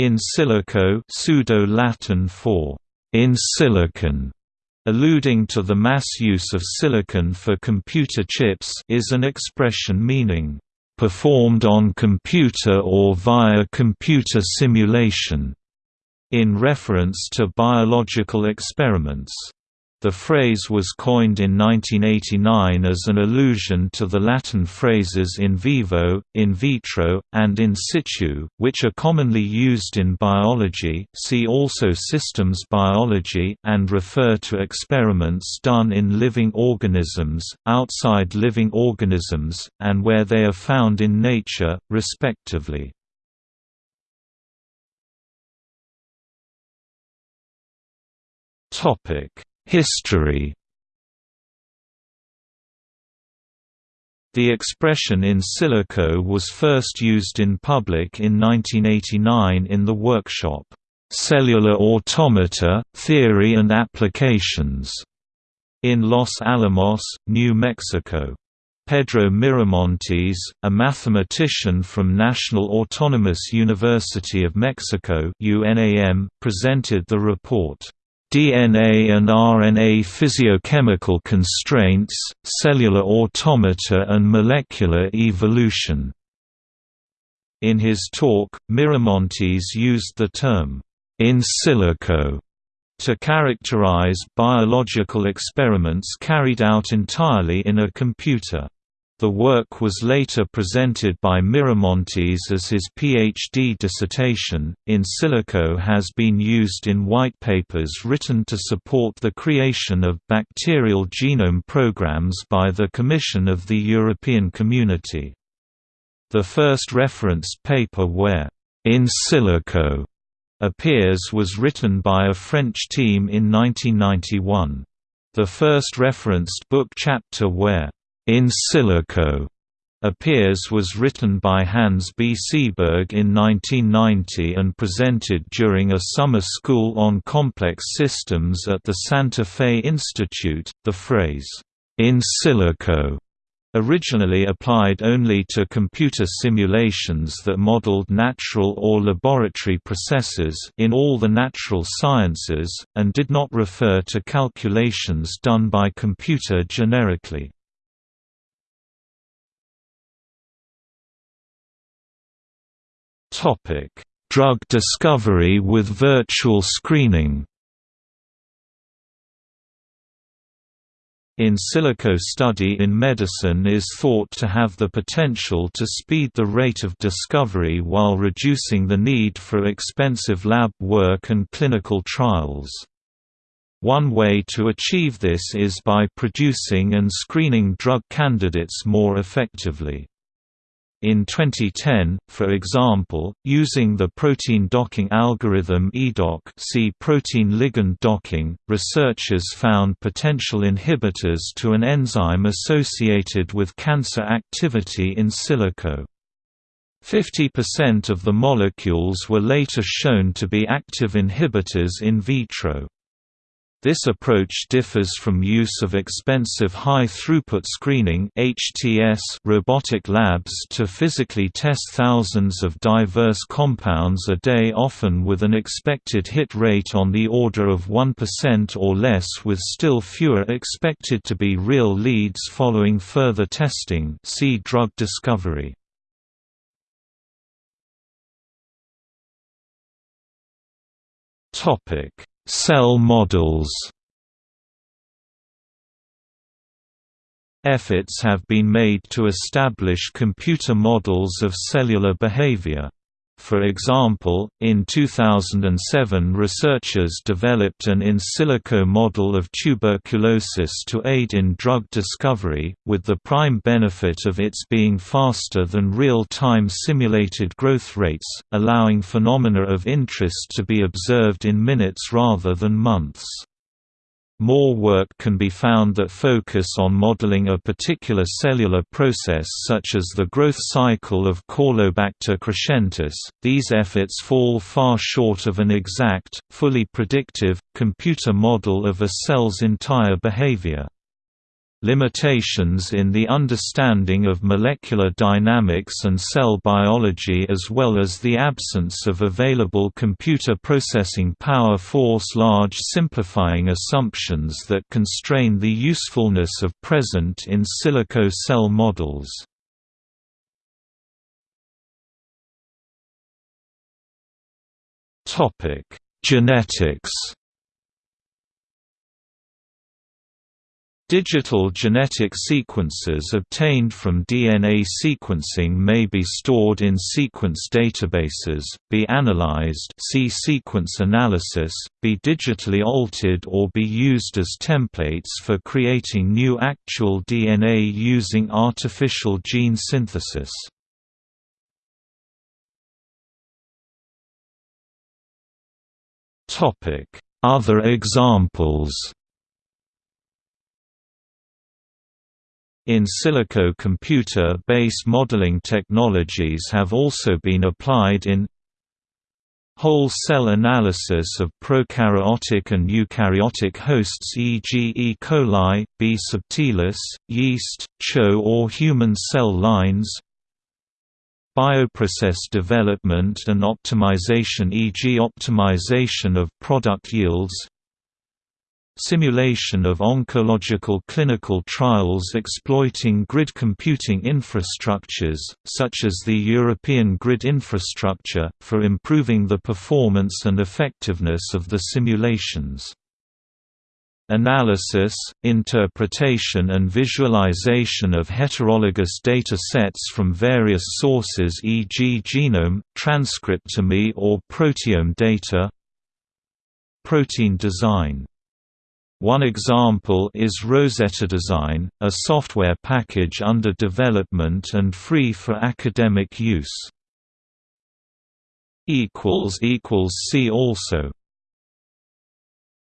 In silico pseudo-Latin for in silicon, alluding to the mass use of silicon for computer chips is an expression meaning performed on computer or via computer simulation, in reference to biological experiments. The phrase was coined in 1989 as an allusion to the Latin phrases in vivo, in vitro, and in situ, which are commonly used in biology see also systems biology and refer to experiments done in living organisms, outside living organisms, and where they are found in nature, respectively. Topic History The expression in silico was first used in public in 1989 in the workshop, "'Cellular Automata, Theory and Applications' in Los Alamos, New Mexico. Pedro Miramontes, a mathematician from National Autonomous University of Mexico presented the report. DNA and RNA physiochemical constraints, cellular automata and molecular evolution. In his talk, Miramontes used the term, in silico, to characterize biological experiments carried out entirely in a computer. The work was later presented by Miramontes as his PhD dissertation. In silico has been used in white papers written to support the creation of bacterial genome programs by the Commission of the European Community. The first referenced paper where in silico appears was written by a French team in 1991. The first referenced book chapter where in Silico appears was written by Hans B. Sieburg in 1990 and presented during a summer school on complex systems at the Santa Fe Institute. The phrase, in silico, originally applied only to computer simulations that modeled natural or laboratory processes in all the natural sciences, and did not refer to calculations done by computer generically. Drug discovery with virtual screening. In silico study in medicine is thought to have the potential to speed the rate of discovery while reducing the need for expensive lab work and clinical trials. One way to achieve this is by producing and screening drug candidates more effectively. In 2010, for example, using the protein docking algorithm EADock see protein ligand docking, researchers found potential inhibitors to an enzyme associated with cancer activity in silico. 50% of the molecules were later shown to be active inhibitors in vitro. This approach differs from use of expensive high-throughput screening robotic labs to physically test thousands of diverse compounds a day often with an expected hit rate on the order of 1% or less with still fewer expected to be real leads following further testing see drug discovery. Topic Cell models Efforts have been made to establish computer models of cellular behavior. For example, in 2007 researchers developed an in silico model of tuberculosis to aid in drug discovery, with the prime benefit of its being faster than real-time simulated growth rates, allowing phenomena of interest to be observed in minutes rather than months. More work can be found that focus on modeling a particular cellular process such as the growth cycle of Caulobacter crescentus. These efforts fall far short of an exact, fully predictive, computer model of a cell's entire behavior. Limitations in the understanding of molecular dynamics and cell biology as well as the absence of available computer processing power force large simplifying assumptions that constrain the usefulness of present in silico cell models. Genetics Digital genetic sequences obtained from DNA sequencing may be stored in sequence databases, be analyzed see sequence analysis, be digitally altered or be used as templates for creating new actual DNA using artificial gene synthesis. Other examples In silico computer-based modeling technologies have also been applied in whole cell analysis of prokaryotic and eukaryotic hosts e.g. E. coli, B. subtilis, yeast, CHO or human cell lines bioprocess development and optimization e.g. optimization of product yields simulation of oncological clinical trials exploiting grid computing infrastructures, such as the European grid infrastructure, for improving the performance and effectiveness of the simulations. Analysis, interpretation and visualization of heterologous data sets from various sources e.g. genome, transcriptome or proteome data Protein design one example is Rosetta Design, a software package under development and free for academic use. See also